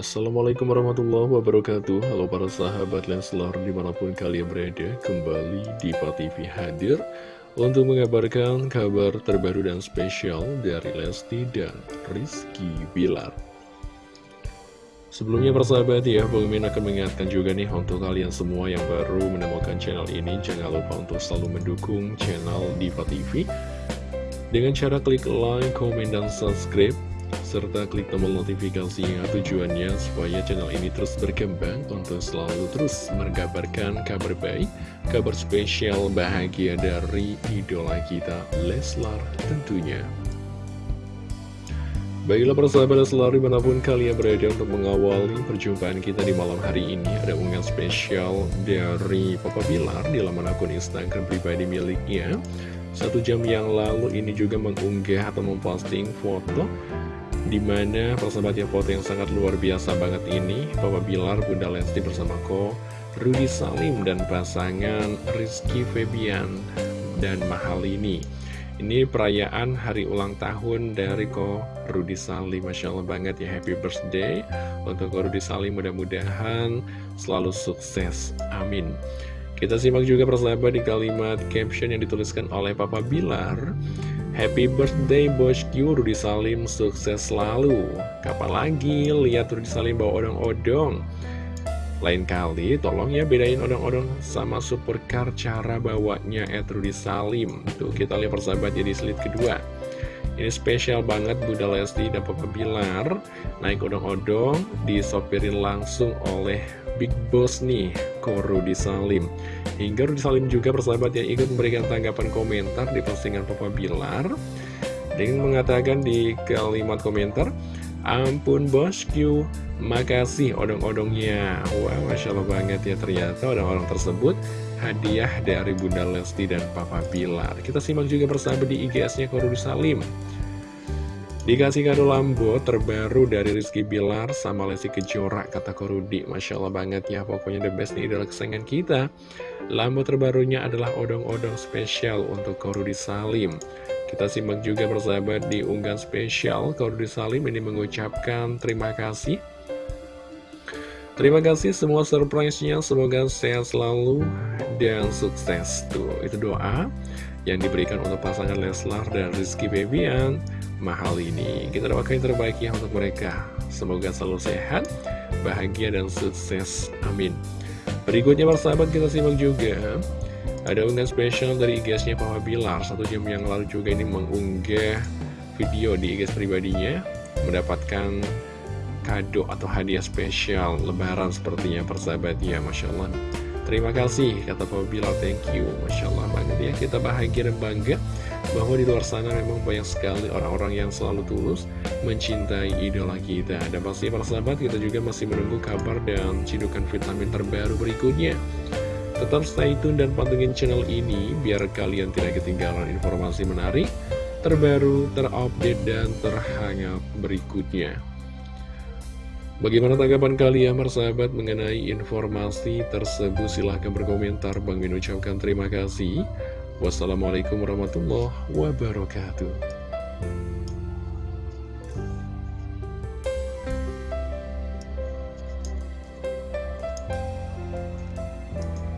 Assalamualaikum warahmatullahi wabarakatuh. Halo para sahabat Leslar di mana pun kalian berada Kembali di TV hadir Untuk mengabarkan kabar terbaru dan spesial dari Lesti dan Rizky Bilar. Sebelumnya persahabat ya, Bang Min akan mengingatkan juga nih untuk kalian semua yang baru menemukan channel ini Jangan lupa untuk selalu mendukung channel Diva TV Dengan cara klik like, komen, dan subscribe serta klik tombol notifikasinya tujuannya supaya channel ini terus berkembang untuk selalu terus mengabarkan kabar baik, kabar spesial bahagia dari idola kita Leslar tentunya. Baiklah persahabat selalu di mana pun kalian berada untuk mengawali perjumpaan kita di malam hari ini Ada unggahan spesial dari Papa Bilar di laman akun Instagram pribadi miliknya Satu jam yang lalu ini juga mengunggah atau memposting foto Di mana persahabatnya foto yang sangat luar biasa banget ini Papa Bilar, Bunda Lesti bersama Ko Rudy Salim dan pasangan Rizky Febian dan Mahalini. Ini perayaan hari ulang tahun dari Ko Rudy Salim. Masya Allah banget ya happy birthday. Untuk Ko Rudy Salim mudah-mudahan selalu sukses. Amin. Kita simak juga persahabat di kalimat caption yang dituliskan oleh Papa Bilar Happy birthday bosku Rudy Salim sukses selalu. Kapan lagi lihat Rudy Salim bawa odong-odong? Lain kali tolong ya bedain odong-odong sama supercar cara bawanya Ed Rudy Salim. Tuh kita lihat persahabat jadi slide kedua Ini spesial banget Bunda Lesti dan Papa Bilar. Naik odong-odong disopirin langsung oleh Big Boss nih Ko Rudy Salim. Hingga Rudy Salim juga persahabat yang ikut memberikan tanggapan komentar di postingan Papa Bilar. Dengan mengatakan di kalimat komentar Ampun bosku, makasih odong-odongnya Wah, Masya Allah banget ya ternyata odong-odong tersebut hadiah dari Bunda Lesti dan Papa Bilar Kita simak juga persahabat di IGS-nya Rudy Salim Dikasih kado Lambo terbaru dari Rizky Bilar sama Lesti Kejora, kata Korudi. Masya Allah banget ya, pokoknya the best nih adalah kesayangan kita. Lambo terbarunya adalah odong-odong spesial untuk Korudi Salim. Kita simak juga persahabat di unggahan spesial, Korudi Salim ini mengucapkan terima kasih. Terima kasih semua surprise-nya, semoga sehat selalu dan sukses. Tuh, itu doa yang diberikan untuk pasangan Leslar dan Rizky Bebian mahal ini Kita doakan yang terbaik ya untuk mereka Semoga selalu sehat, bahagia, dan sukses Amin Berikutnya persahabat kita simak juga Ada unggahan spesial dari IG-nya Papa Bilar. Satu jam yang lalu juga ini mengunggah video di IG pribadinya Mendapatkan kado atau hadiah spesial Lebaran sepertinya persahabat. Ya Masya Allah. Terima kasih kata Papa Bilar. Thank you. Masya Allah banget ya. Kita bahagia dan bangga bahwa di luar sana memang banyak sekali orang-orang yang selalu tulus mencintai idola kita. Dan pasti para sahabat kita juga masih menunggu kabar dan cidukan vitamin terbaru berikutnya. Tetap stay tune dan pantengin channel ini biar kalian tidak ketinggalan informasi menarik, terbaru, terupdate, dan terhangat berikutnya. Bagaimana tanggapan kalian persahabat mengenai informasi tersebut? Silahkan berkomentar. Bang Min ucapkan terima kasih. Wassalamualaikum warahmatullahi wabarakatuh